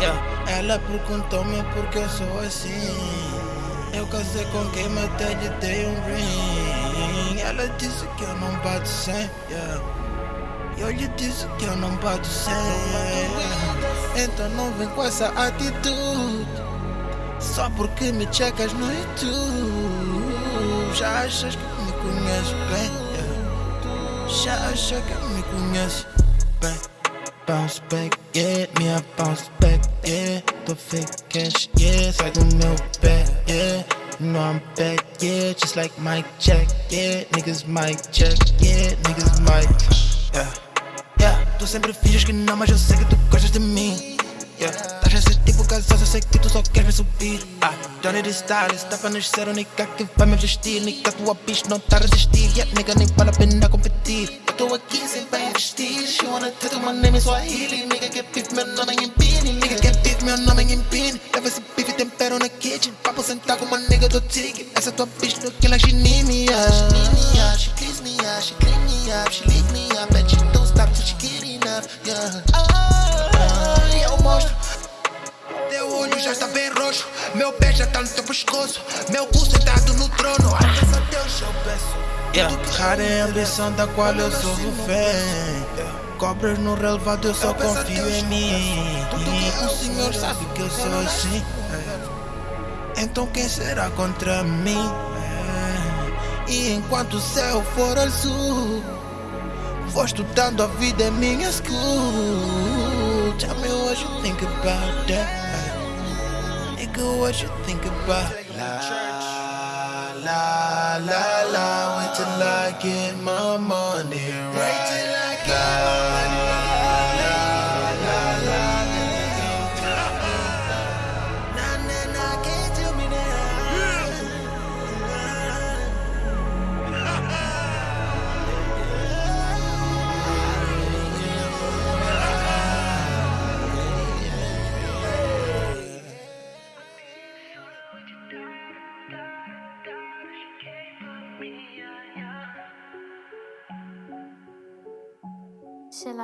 Yeah. Ela perguntou-me por que eu sou assim. Eu casei com quem me até lhe dei um ring. Ela disse que eu não bato sem. Yeah. Eu lhe disse que eu não bato sem. Então não vem com essa atitude. Só porque me checas no YouTube. Já achas que me conheces bem? Yeah. Já achas que me conheces bem? Bounce back, yeah, me a bounce back, yeah Tô fake cash, yeah, sai do meu pé, yeah. Know I'm back, yeah, just like Mike Jack, yeah. Niggas Mike Jack, yeah, niggas Mike, yeah. Yeah, tu sempre finges que não, mas eu sei que tu gostas de mim Yeah, tá esse tipo casal, eu sei que tu só queres me subir Ah, Johnny de Styles, tá pra nascer, única que vai me vestir Nigga, tua bicho não tá a resistir Yeah, nigga, nem vale a pena Impini Leva esse beef e tempero na kitchen Papo sentar com uma nigga do tigre Essa tua bitch no que ela she need She need me up, she me up clean me up, she lick me up. And she don't stop till she get enough, yeah. Ah, Eu mostro teu olho já está bem roxo. Meu pé já tá no teu pescoço. Meu cu sentado no trono. Agradeça a Deus eu peço. Yeah. Rara é a ambição da qual eu sou refém Cobras no relevado, eu só confio em mim. O senhor sabe que eu sou assim. Então quem será contra mim? E enquanto o céu for azul Vou estudando a vida em minha school Tell me what you think about that Nigga, what you think about La, la, la, la Wait till I get my money right just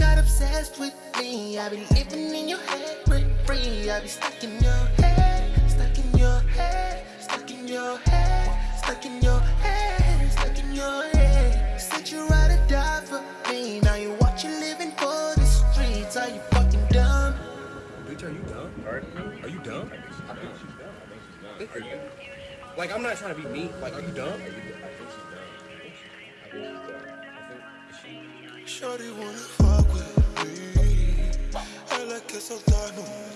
ah, got obsessed with me. I be living in your head, rent free. I be stuck in your Bitch, are you dumb? Are you dumb? Are you? Like, I'm not trying to be mean. Like, are you dumb? Shorty wanna fuck with me. Ela quer soltar no